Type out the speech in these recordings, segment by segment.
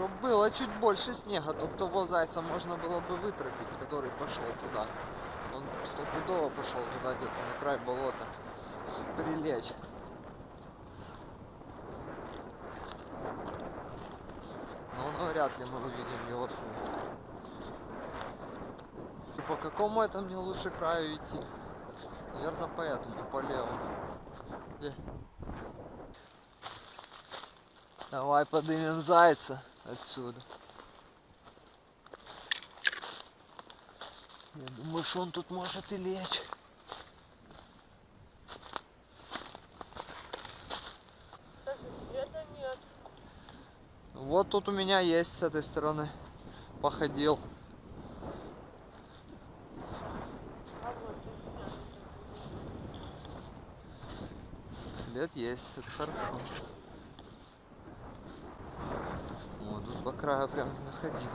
Чтобы было чуть больше снега, то того зайца можно было бы вытропить, который пошел туда. Он стопудово пошел туда где-то на край болота прилечь. Но ну, вряд ли мы увидим его сына. И по какому это мне лучше краю идти? Наверное, по этому, по левому. Где? Давай поднимем зайца отсюда. Я думаю, что он тут может и лечь. Вот тут у меня есть с этой стороны. Походил. След есть, это хорошо. Краю прям находил.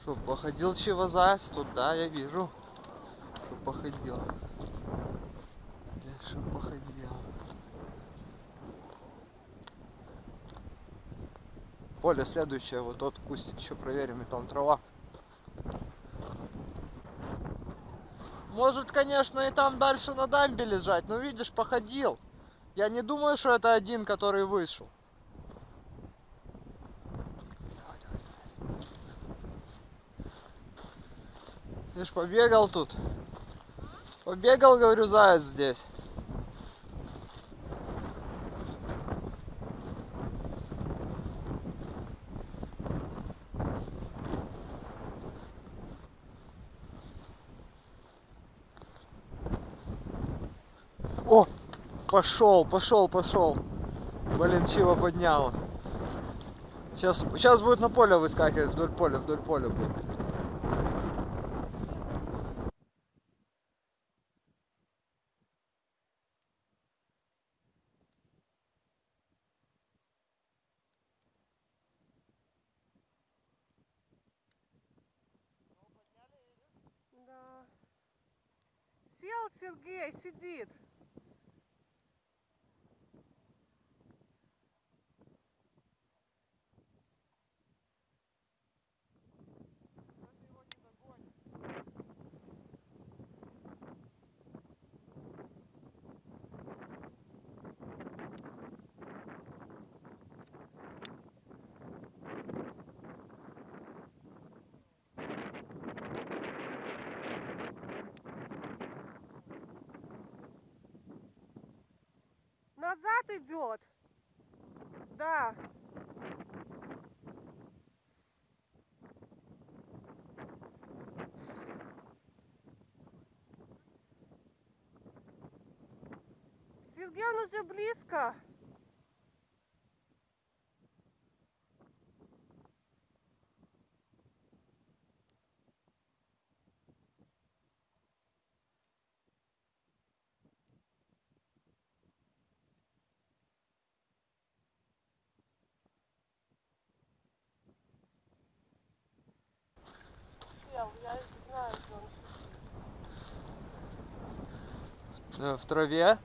Что, походил чего-заяц тут, да, я вижу. Что походил. Где что походил. Поле следующее, вот тот кустик еще проверим, и там трава. Может, конечно, и там дальше на дамбе лежать, но видишь, походил. Я не думаю, что это один, который вышел. Видишь, побегал тут. Побегал, говорю, заяц здесь. О, пошел, пошел, пошел. Блин, чего поднял. Сейчас, сейчас будет на поле выскакивать, вдоль поля, вдоль поля будет. Да. Сел Сергей, сидит. Назад идет. Да. Сергей, он уже близко. В траве,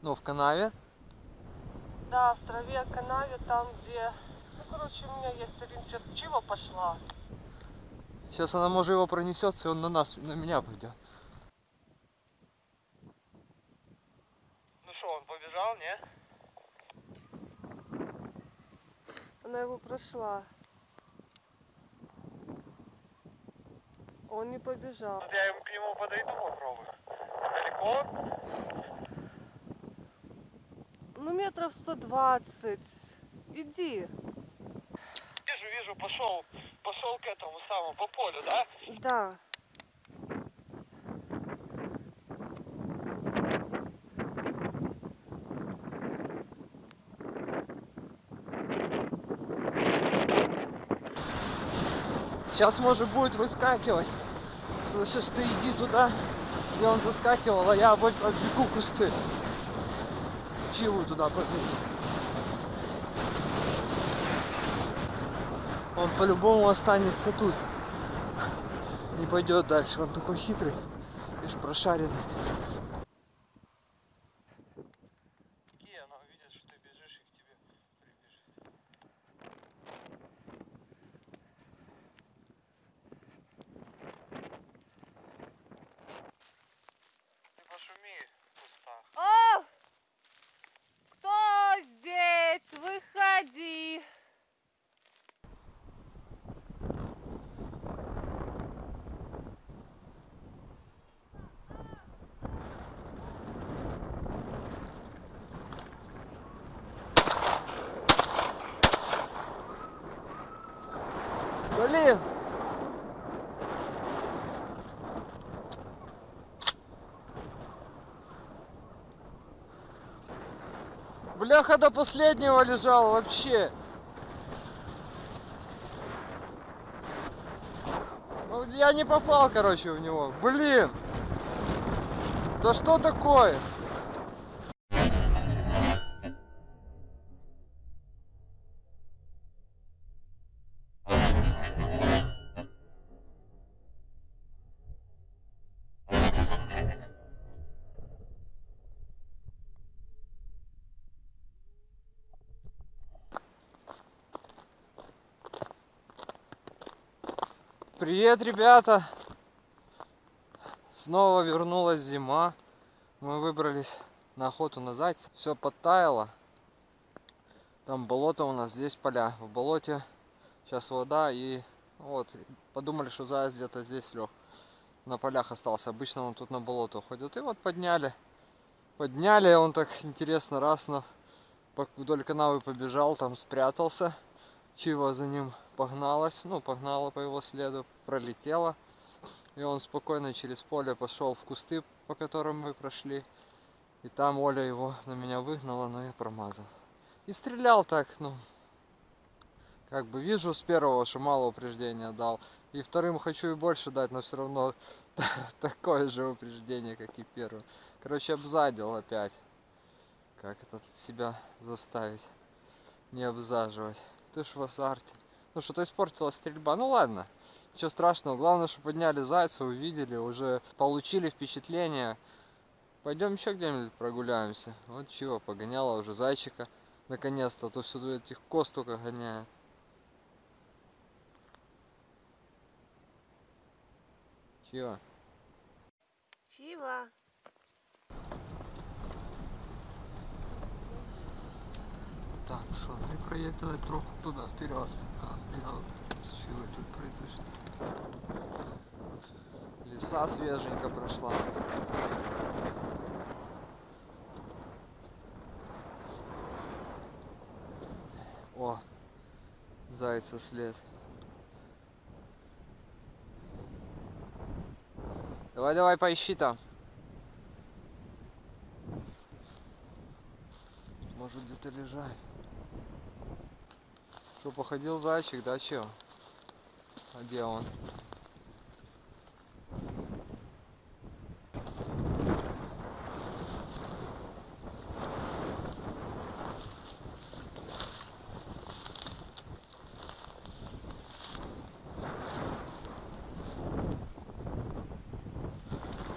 ну, в канаве. Да, в траве, канаве, там, где... Ну, короче, у меня есть ориентир. Чего пошла? Сейчас она, может, его пронесется, и он на нас, на меня пойдет. Ну что, он побежал, не? Она его прошла. Он не побежал. Я к нему подойду, попробую. Ну, метров 120. Иди. Вижу, вижу, пошел, пошел к этому самому, по полю, да? Да. Сейчас, может, будет выскакивать. Слышишь, ты иди туда, где он заскакивал, а я оббегу кусты. Чего туда позади? Он по-любому останется тут. Не пойдет дальше, он такой хитрый. Видишь, прошаренный. Какие она увидит, что ты бежишь и к тебе прибежит. Ты пошуми в кустах. О! Кто здесь? Выходи. Блин! Бляха до последнего лежал вообще. Ну, я не попал, короче, в него. Блин! Да что такое? Привет, ребята! Снова вернулась зима. Мы выбрались на охоту на зайца. Все подтаяло. Там болото у нас, здесь поля. В болоте сейчас вода и вот подумали, что заяц где-то здесь лег. На полях остался. Обычно он тут на болото уходит. И вот подняли. Подняли, он так интересно раз на вдоль канавы побежал, там спрятался. Чива за ним погналась, ну, погнала по его следу, пролетела. И он спокойно через поле пошел в кусты, по которым мы прошли. И там Оля его на меня выгнала, но я промазал. И стрелял так, ну, как бы вижу с первого, что мало упреждения дал. И вторым хочу и больше дать, но все равно такое же упреждение, как и первым. Короче, обзадил опять. Как это себя заставить не обзаживать. Ты ж в азарте. Ну что-то испортила стрельба. Ну ладно. Ничего страшного. Главное, что подняли зайца, увидели, уже получили впечатление. Пойдем еще где-нибудь прогуляемся. Вот чего, погоняла уже зайчика. Наконец-то, а то всюду этих коз только гоняет. Чего? Чива. Так, що, не проїхали трохи туди вперед. А, я чого тут пройдусь. Ліса свеженько прошла. О, зайца след. Давай, давай, поищи там. Может где-то лежать. Что, походил зайчик, да чё? А где он?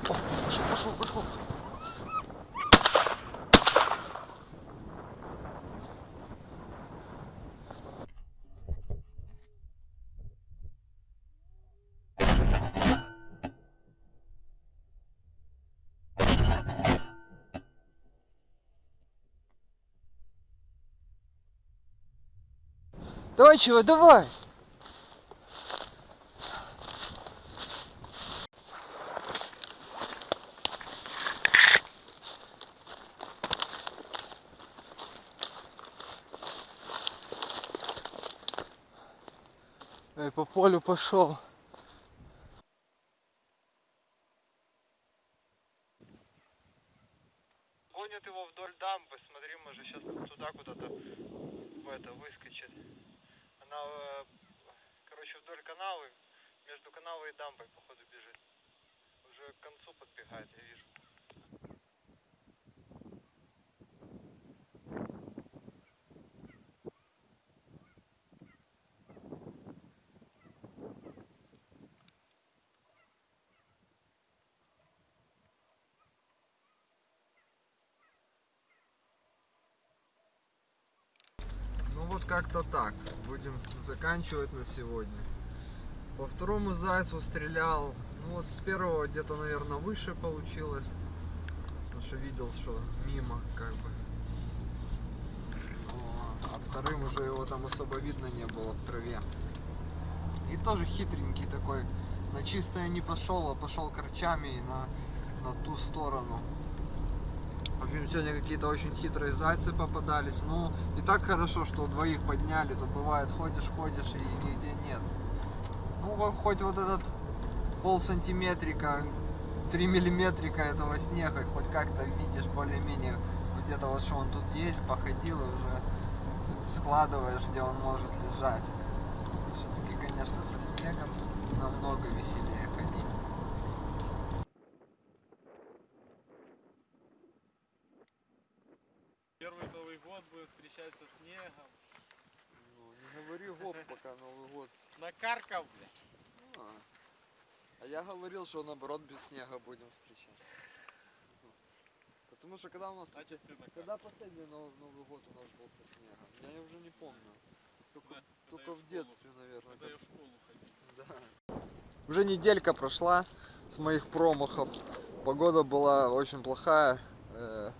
Пошел, пошел, пошел. Давай, чего, давай! Эй, по полю пошел. Гонят его вдоль дамбы, смотри, может сейчас туда куда-то в это выскочит. Она, э, короче, вдоль канавы, между канавой и дамбой, походу, бежит. Уже к концу подбегает, я вижу. Вот как-то так. Будем заканчивать на сегодня. По второму зайцу стрелял. Ну вот с первого где-то, наверное, выше получилось. Потому что видел, что мимо как бы. Но, а вторым уже его там особо видно не было в траве. И тоже хитренький такой. На чистое не пошел, а пошел корчами на, на ту сторону. В общем, сегодня какие-то очень хитрые зайцы попадались. Ну, и так хорошо, что двоих подняли, то бывает ходишь, ходишь и нигде нет. Ну, хоть вот этот пол сантиметрика, 3 миллиметрика этого снега, хоть как-то видишь более-менее, ну, где-то вот что он тут есть, походил и уже складываешь, где он может лежать. Все-таки, конечно, со снегом намного веселее со снегом. Ну, не говори гоп, пока Новый год. Накаркал, блядь. А, а я говорил, что наоборот без снега будем встречать. Потому что когда у нас А ты накаркал? когда последний Нов- Новый год у нас был со снегом? Я уже не помню. Только, Да, только в в детстве, наверное. Когда я в школу ходил. Да. Уже неделька прошла с моих промахов. Погода была очень плохая. э,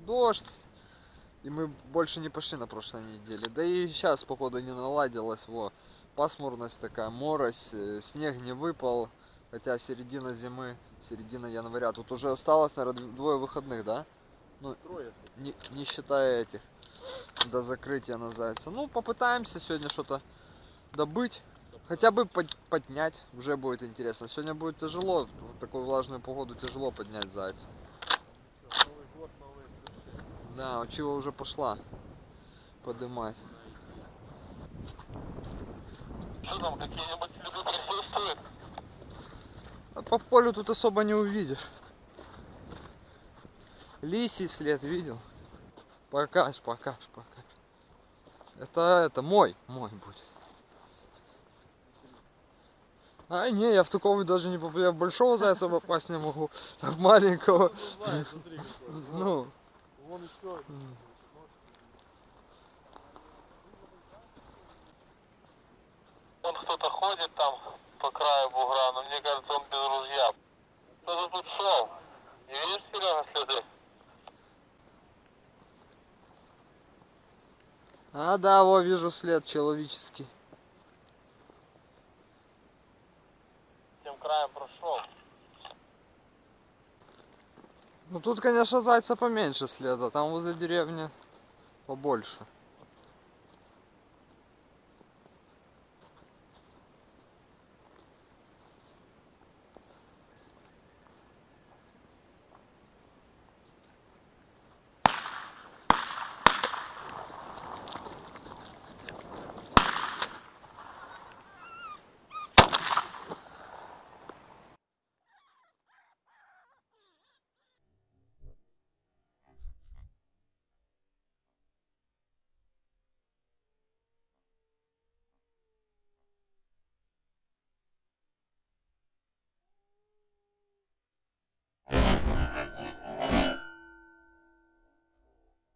дождь. И мы больше не пошли на прошлой неделе. Да и сейчас погода не наладилась. Во. Пасмурность такая, морось, э, снег не выпал. Хотя середина зимы, середина января. Тут уже осталось, наверное, двое выходных, да? Ну, Трое не, не считая этих до закрытия на зайца. Ну, попытаемся сегодня что-то добыть. Хотя бы под- поднять, уже будет интересно. Сегодня будет тяжело, в такую влажную погоду тяжело поднять зайца. Да, у чего уже пошла подымать. Что там, какие-нибудь следы присутствуют? А по полю тут особо не увидишь. Лисий след видел? Покаж, покаж, покаж. Это, это мой, мой будет. А, не, я в такого даже не попаду. Я в большого зайца попасть не могу, а в маленького. Знаешь, смотри какой. Ну, Вон еще. Вон кто-то ходит там по краю бугра, но мне кажется, он без ружья. Кто-то тут шел. Не видишь, Серега, следы? а да, во, вижу след человеческий. Тем краем прошел. Ну тут, конечно, зайца поменьше следа, там возле деревни побольше.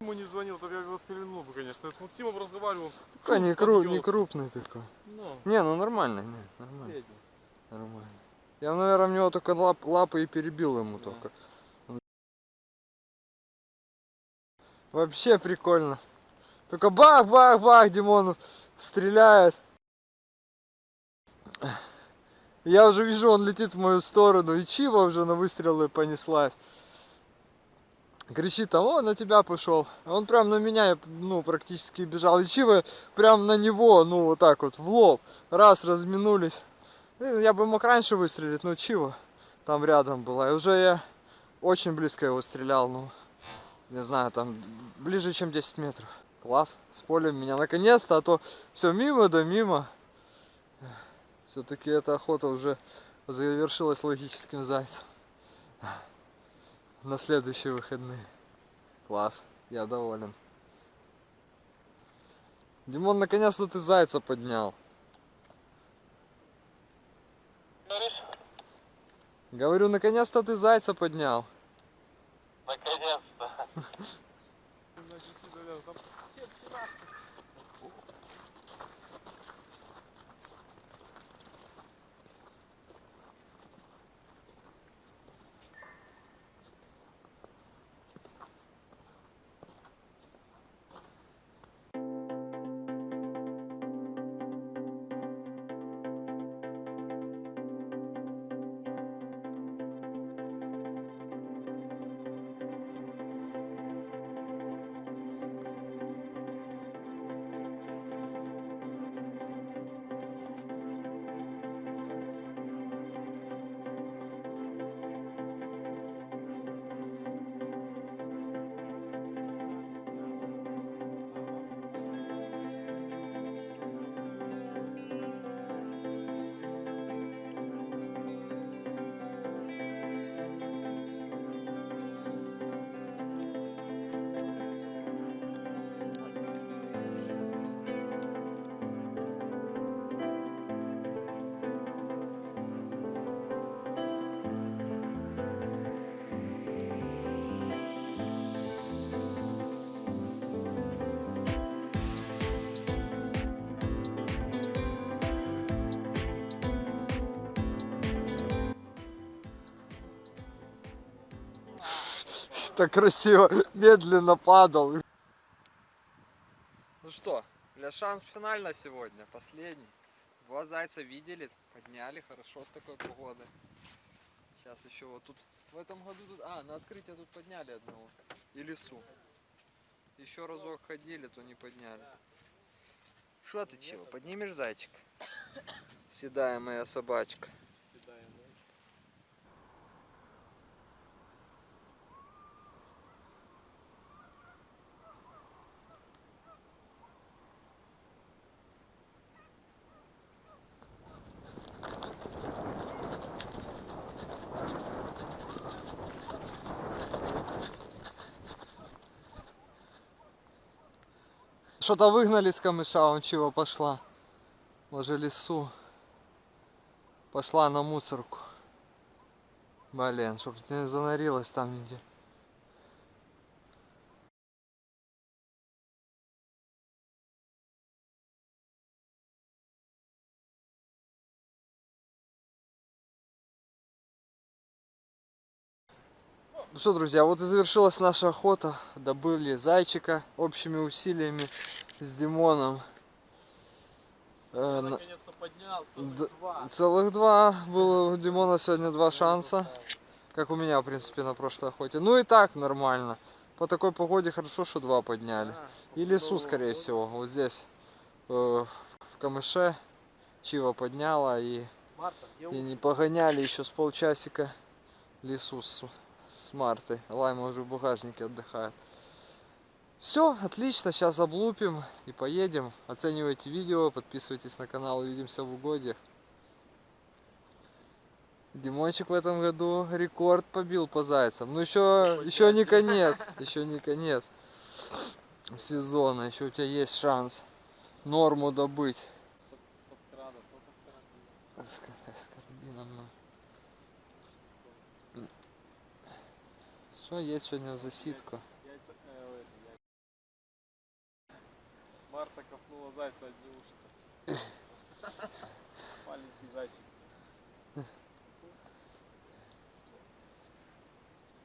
Ему не звонил, только я его стрельнул бы, конечно. Я с Максимом разговаривал. Такой не, кру- не крупный такой. Ну, Не, ну нормально, не, нормально. средний. Нормально. Я, наверное, в него только лап, лапы и перебил ему Да. только. Вообще прикольно. Только бах-бах-бах, Димон стреляет. Я уже вижу, он летит в мою сторону, и Чива уже на выстрелы понеслась. Кричит там, о, на тебя пошел. А он прям на меня, ну, практически бежал. И Чива прям на него, ну, вот так вот, в лоб. Раз, разминулись. Ну, Я бы мог раньше выстрелить, но чего? Там рядом была. И уже я очень близко его стрелял, ну, не знаю, там ближе, чем 10 метров. Класс, с полем меня наконец-то, а то все мимо да мимо. Все-таки эта охота уже завершилась логическим зайцем. На следующие выходные. Класс, я доволен. Димон, наконец-то ты зайца поднял. Говоришь? Говорю, наконец-то ты зайца поднял. Наконец-то. Так красиво, медленно падал. Ну что, для шанс финально сегодня, последний. Два зайца видели, подняли, хорошо с такой погодой. Сейчас еще вот тут, в этом году тут, а, на открытие тут подняли одного. И лесу. Еще разок ходили, то не подняли. Что ты чего, поднимешь зайчик? Седая моя собачка. Что-то выгнали с камыша, он чего пошла. Може лесу. Пошла на мусорку. Блин, чтоб не занарилась там нигде. Что, друзья, вот и завершилась наша охота. Добыли зайчика общими усилиями с Димоном. Э, на- Наконец-то поднял, Д- целых два. Целых два. Было у Димона сегодня два шанса. Как у меня, в принципе, на прошлой охоте. Ну и так нормально. По такой погоде хорошо, что два подняли. И лесу, скорее всего. Вот здесь, э, в камыше, Чива подняла и, и не погоняли еще с полчасика лесу с, с Мартой. Лайма уже в багажнике отдыхает. Все, отлично, сейчас облупим и поедем. Оценивайте видео, подписывайтесь на канал, увидимся в угодьях. Димончик в этом году рекорд побил по зайцам. Ну еще, еще не конец, еще не конец сезона, еще у тебя есть шанс норму добыть. С, кар- с карабином, ну. Что есть сегодня в яйца. Марта копнула зайца одни уши. Маленький зайчик.